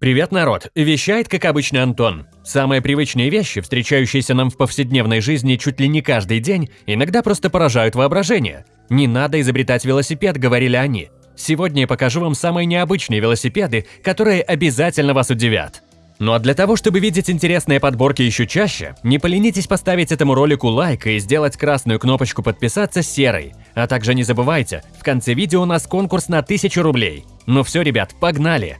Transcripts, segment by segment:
Привет, народ! Вещает, как обычно, Антон. Самые привычные вещи, встречающиеся нам в повседневной жизни чуть ли не каждый день, иногда просто поражают воображение. Не надо изобретать велосипед, говорили они. Сегодня я покажу вам самые необычные велосипеды, которые обязательно вас удивят. Ну а для того, чтобы видеть интересные подборки еще чаще, не поленитесь поставить этому ролику лайк и сделать красную кнопочку подписаться серой. А также не забывайте, в конце видео у нас конкурс на 1000 рублей. Ну все, ребят, погнали!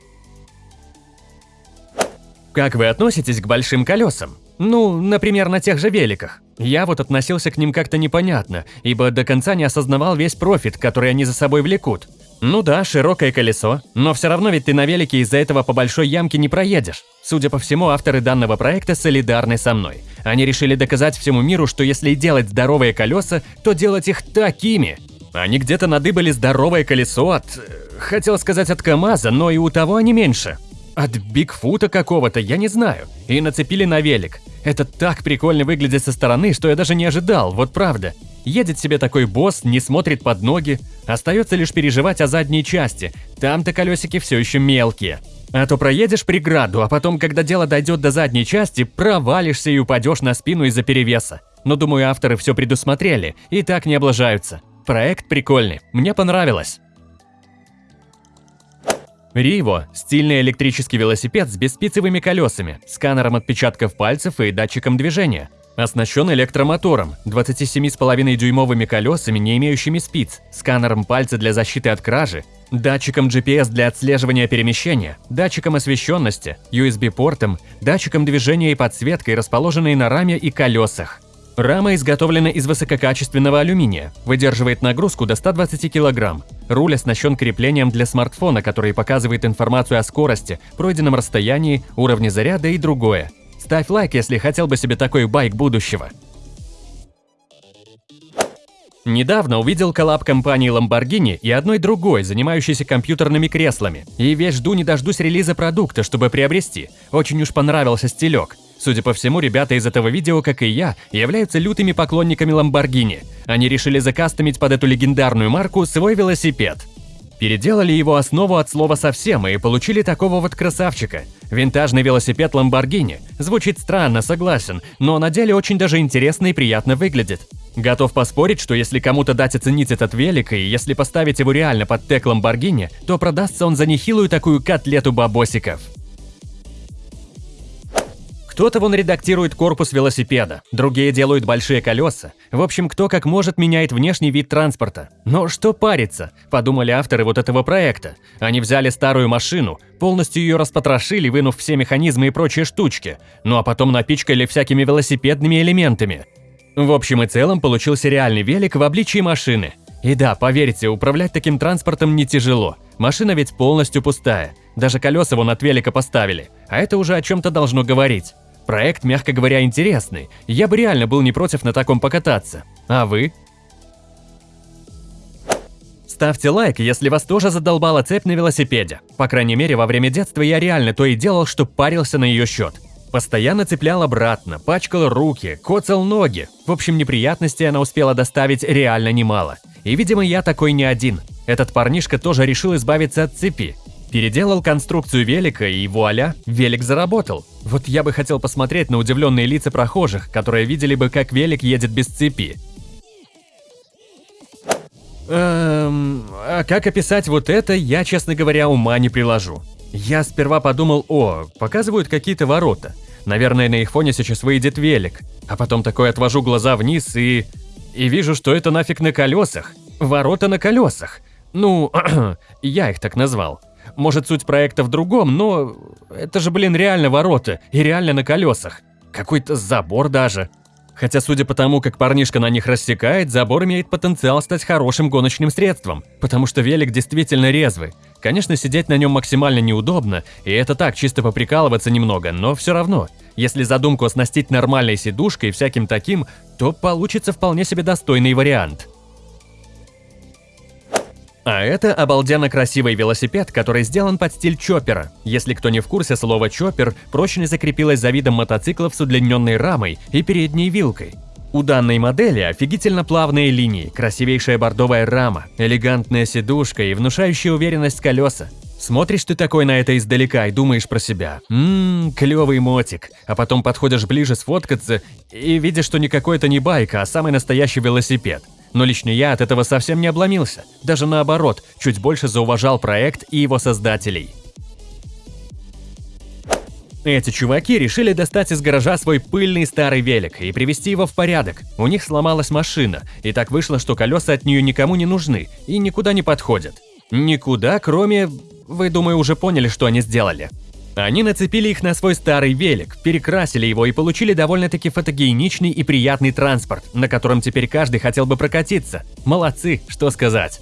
Как вы относитесь к большим колесам? Ну, например, на тех же великах. Я вот относился к ним как-то непонятно, ибо до конца не осознавал весь профит, который они за собой влекут. Ну да, широкое колесо, но все равно ведь ты на велике из-за этого по большой ямке не проедешь. Судя по всему, авторы данного проекта солидарны со мной. Они решили доказать всему миру, что если делать здоровые колеса, то делать их такими. Они где-то надыбали здоровое колесо от... Хотел сказать от КамАЗа, но и у того не меньше. От Бигфута какого-то, я не знаю. И нацепили на велик. Это так прикольно выглядит со стороны, что я даже не ожидал, вот правда. Едет себе такой босс, не смотрит под ноги. Остается лишь переживать о задней части. Там-то колесики все еще мелкие. А то проедешь преграду, а потом, когда дело дойдет до задней части, провалишься и упадешь на спину из-за перевеса. Но думаю, авторы все предусмотрели и так не облажаются. Проект прикольный, мне понравилось. Риво – стильный электрический велосипед с беспицевыми колесами, сканером отпечатков пальцев и датчиком движения. Оснащен электромотором, 27,5-дюймовыми колесами, не имеющими спиц, сканером пальца для защиты от кражи, датчиком GPS для отслеживания перемещения, датчиком освещенности, USB-портом, датчиком движения и подсветкой, расположенной на раме и колесах. Рама изготовлена из высококачественного алюминия, выдерживает нагрузку до 120 кг. Руль оснащен креплением для смартфона, который показывает информацию о скорости, пройденном расстоянии, уровне заряда и другое. Ставь лайк, если хотел бы себе такой байк будущего. Недавно увидел коллаб компании Lamborghini и одной другой, занимающейся компьютерными креслами. И весь жду не дождусь релиза продукта, чтобы приобрести. Очень уж понравился стилек. Судя по всему, ребята из этого видео, как и я, являются лютыми поклонниками Lamborghini. Они решили закастомить под эту легендарную марку свой велосипед. Переделали его основу от слова совсем и получили такого вот красавчика. Винтажный велосипед Lamborghini. Звучит странно, согласен, но на деле очень даже интересно и приятно выглядит. Готов поспорить, что если кому-то дать оценить этот велик, и если поставить его реально под тег Lamborghini, то продастся он за нехилую такую котлету бабосиков. Кто-то вон редактирует корпус велосипеда, другие делают большие колеса. В общем, кто как может меняет внешний вид транспорта. Но что париться, подумали авторы вот этого проекта. Они взяли старую машину, полностью ее распотрошили, вынув все механизмы и прочие штучки, ну а потом напичкали всякими велосипедными элементами. В общем и целом получился реальный велик в обличии машины. И да, поверьте, управлять таким транспортом не тяжело. Машина ведь полностью пустая. Даже колеса вон от велика поставили. А это уже о чем-то должно говорить. Проект, мягко говоря, интересный. Я бы реально был не против на таком покататься. А вы? Ставьте лайк, если вас тоже задолбала цепь на велосипеде. По крайней мере, во время детства я реально то и делал, что парился на ее счет. Постоянно цеплял обратно, пачкал руки, коцал ноги. В общем, неприятностей она успела доставить реально немало. И, видимо, я такой не один. Этот парнишка тоже решил избавиться от цепи. Переделал конструкцию велика и вуаля, велик заработал. Вот я бы хотел посмотреть на удивленные лица прохожих, которые видели бы, как велик едет без цепи. Эм, а как описать вот это, я, честно говоря, ума не приложу. Я сперва подумал, о, показывают какие-то ворота. Наверное, на их фоне сейчас выйдет велик. А потом такой отвожу глаза вниз и... И вижу, что это нафиг на колесах. Ворота на колесах. Ну, я их так назвал. Может, суть проекта в другом, но это же, блин, реально ворота и реально на колесах. Какой-то забор даже. Хотя, судя по тому, как парнишка на них рассекает, забор имеет потенциал стать хорошим гоночным средством, потому что велик действительно резвый. Конечно, сидеть на нем максимально неудобно, и это так, чисто поприкалываться немного, но все равно. Если задумку оснастить нормальной сидушкой и всяким таким, то получится вполне себе достойный вариант. А это обалденно красивый велосипед, который сделан под стиль чоппера. Если кто не в курсе, слово чоппер прочно закрепилось за видом мотоциклов с удлиненной рамой и передней вилкой. У данной модели офигительно плавные линии, красивейшая бордовая рама, элегантная сидушка и внушающая уверенность колеса. Смотришь ты такой на это издалека и думаешь про себя. Ммм, клевый мотик. А потом подходишь ближе сфоткаться и видишь, что никакой это не байка, а самый настоящий велосипед. Но лично я от этого совсем не обломился. Даже наоборот, чуть больше зауважал проект и его создателей. Эти чуваки решили достать из гаража свой пыльный старый велик и привести его в порядок. У них сломалась машина, и так вышло, что колеса от нее никому не нужны и никуда не подходят. Никуда, кроме... Вы, думаю, уже поняли, что они сделали. Они нацепили их на свой старый велик, перекрасили его и получили довольно-таки фотогеничный и приятный транспорт, на котором теперь каждый хотел бы прокатиться. Молодцы, что сказать.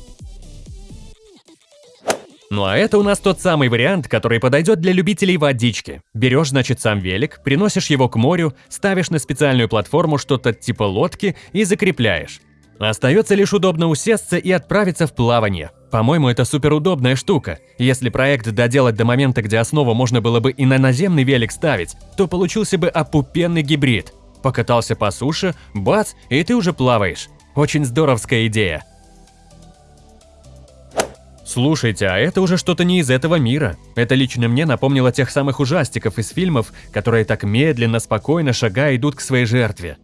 Ну а это у нас тот самый вариант, который подойдет для любителей водички. Берешь, значит, сам велик, приносишь его к морю, ставишь на специальную платформу что-то типа лодки и закрепляешь. Остается лишь удобно усесться и отправиться в плавание. По-моему, это суперудобная штука. Если проект доделать до момента, где основу можно было бы и на наземный велик ставить, то получился бы опупенный гибрид. Покатался по суше, бац, и ты уже плаваешь. Очень здоровская идея. Слушайте, а это уже что-то не из этого мира. Это лично мне напомнило тех самых ужастиков из фильмов, которые так медленно, спокойно шагая идут к своей жертве.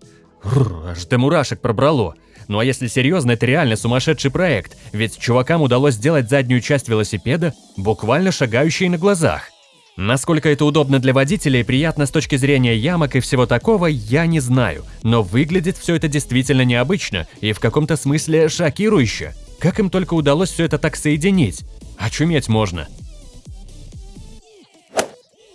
Рррр, аж до мурашек пробрало. Ну а если серьезно, это реально сумасшедший проект, ведь чувакам удалось сделать заднюю часть велосипеда буквально шагающей на глазах. Насколько это удобно для водителя и приятно с точки зрения ямок и всего такого, я не знаю, но выглядит все это действительно необычно и в каком-то смысле шокирующе. Как им только удалось все это так соединить? Очуметь можно.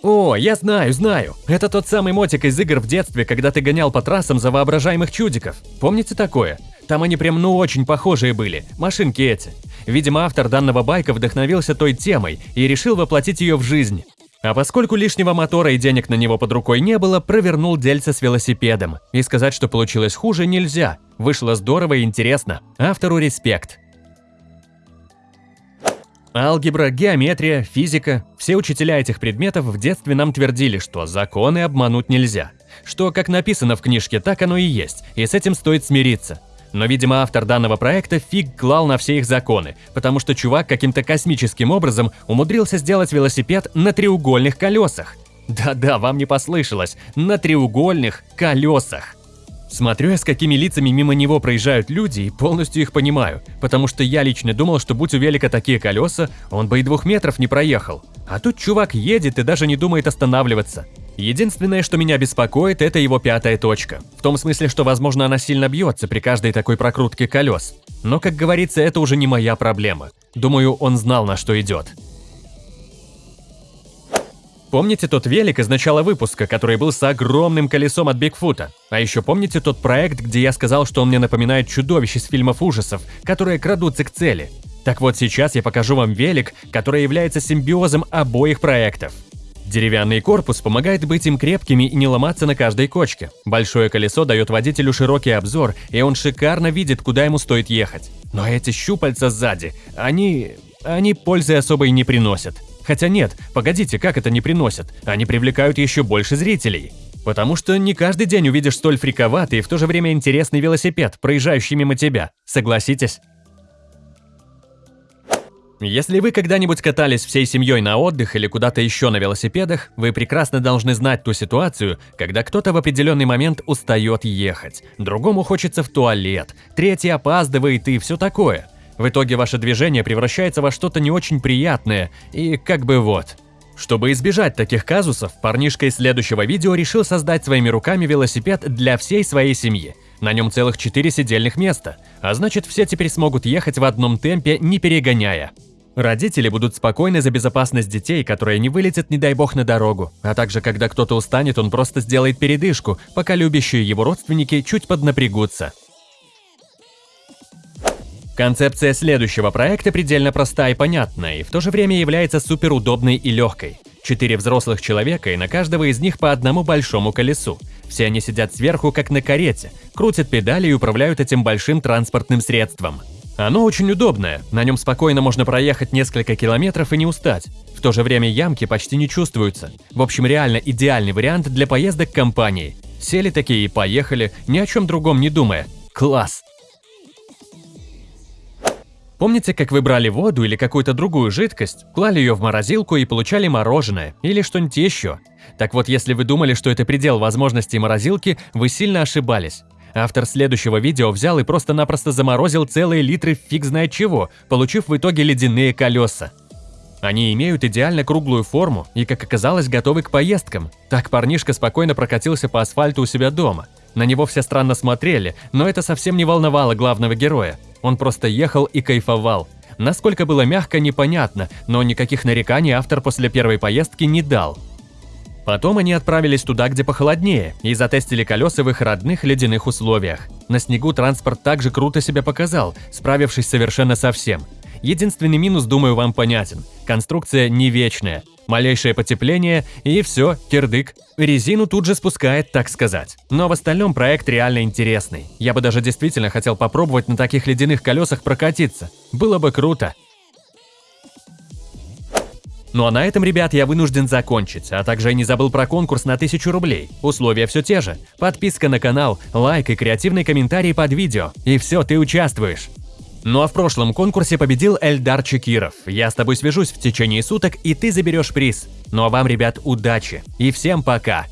О, я знаю, знаю. Это тот самый мотик из игр в детстве, когда ты гонял по трассам за воображаемых чудиков. Помните такое? Там они прям ну очень похожие были, машинки эти. Видимо, автор данного байка вдохновился той темой и решил воплотить ее в жизнь. А поскольку лишнего мотора и денег на него под рукой не было, провернул дельце с велосипедом. И сказать, что получилось хуже, нельзя. Вышло здорово и интересно. Автору респект. Алгебра, геометрия, физика – все учителя этих предметов в детстве нам твердили, что законы обмануть нельзя. Что, как написано в книжке, так оно и есть, и с этим стоит смириться. Но, видимо, автор данного проекта фиг клал на все их законы, потому что чувак каким-то космическим образом умудрился сделать велосипед на треугольных колесах. Да-да, вам не послышалось, на треугольных колесах. Смотрю я, с какими лицами мимо него проезжают люди, и полностью их понимаю, потому что я лично думал, что будь у велика такие колеса, он бы и двух метров не проехал. А тут чувак едет и даже не думает останавливаться. Единственное, что меня беспокоит, это его пятая точка. В том смысле, что, возможно, она сильно бьется при каждой такой прокрутке колес. Но, как говорится, это уже не моя проблема. Думаю, он знал, на что идет. Помните тот велик из начала выпуска, который был с огромным колесом от Бигфута? А еще помните тот проект, где я сказал, что он мне напоминает чудовищ из фильмов ужасов, которые крадутся к цели? Так вот сейчас я покажу вам велик, который является симбиозом обоих проектов. Деревянный корпус помогает быть им крепкими и не ломаться на каждой кочке. Большое колесо дает водителю широкий обзор, и он шикарно видит, куда ему стоит ехать. Но эти щупальца сзади, они... они пользы особой не приносят. Хотя нет, погодите, как это не приносят? Они привлекают еще больше зрителей. Потому что не каждый день увидишь столь фриковатый и в то же время интересный велосипед, проезжающий мимо тебя. Согласитесь? Если вы когда-нибудь катались всей семьей на отдых или куда-то еще на велосипедах, вы прекрасно должны знать ту ситуацию, когда кто-то в определенный момент устает ехать, другому хочется в туалет, третий опаздывает и все такое – в итоге ваше движение превращается во что-то не очень приятное, и как бы вот. Чтобы избежать таких казусов, парнишка из следующего видео решил создать своими руками велосипед для всей своей семьи. На нем целых 4 сидельных места, а значит все теперь смогут ехать в одном темпе, не перегоняя. Родители будут спокойны за безопасность детей, которые не вылетят, не дай бог, на дорогу. А также, когда кто-то устанет, он просто сделает передышку, пока любящие его родственники чуть поднапрягутся. Концепция следующего проекта предельно проста и понятна, и в то же время является суперудобной и легкой. Четыре взрослых человека, и на каждого из них по одному большому колесу. Все они сидят сверху, как на карете, крутят педали и управляют этим большим транспортным средством. Оно очень удобное, на нем спокойно можно проехать несколько километров и не устать. В то же время ямки почти не чувствуются. В общем, реально идеальный вариант для поездок компании. Сели такие и поехали, ни о чем другом не думая. Класс! Помните, как вы брали воду или какую-то другую жидкость, клали ее в морозилку и получали мороженое или что-нибудь еще? Так вот, если вы думали, что это предел возможностей морозилки, вы сильно ошибались. Автор следующего видео взял и просто-напросто заморозил целые литры фиг знает чего, получив в итоге ледяные колеса. Они имеют идеально круглую форму и, как оказалось, готовы к поездкам. Так парнишка спокойно прокатился по асфальту у себя дома. На него все странно смотрели, но это совсем не волновало главного героя. Он просто ехал и кайфовал. Насколько было мягко, непонятно, но никаких нареканий автор после первой поездки не дал. Потом они отправились туда, где похолоднее, и затестили колеса в их родных ледяных условиях. На снегу транспорт также круто себя показал, справившись совершенно со всем. Единственный минус, думаю, вам понятен. Конструкция не вечная. Малейшее потепление и все, кирдык. Резину тут же спускает, так сказать. Но в остальном проект реально интересный. Я бы даже действительно хотел попробовать на таких ледяных колесах прокатиться. Было бы круто. Ну а на этом, ребят, я вынужден закончить, а также я не забыл про конкурс на 1000 рублей. Условия все те же. Подписка на канал, лайк и креативный комментарий под видео. И все, ты участвуешь. Ну а в прошлом конкурсе победил Эльдар Чекиров. Я с тобой свяжусь в течение суток, и ты заберешь приз. Ну а вам, ребят, удачи. И всем пока.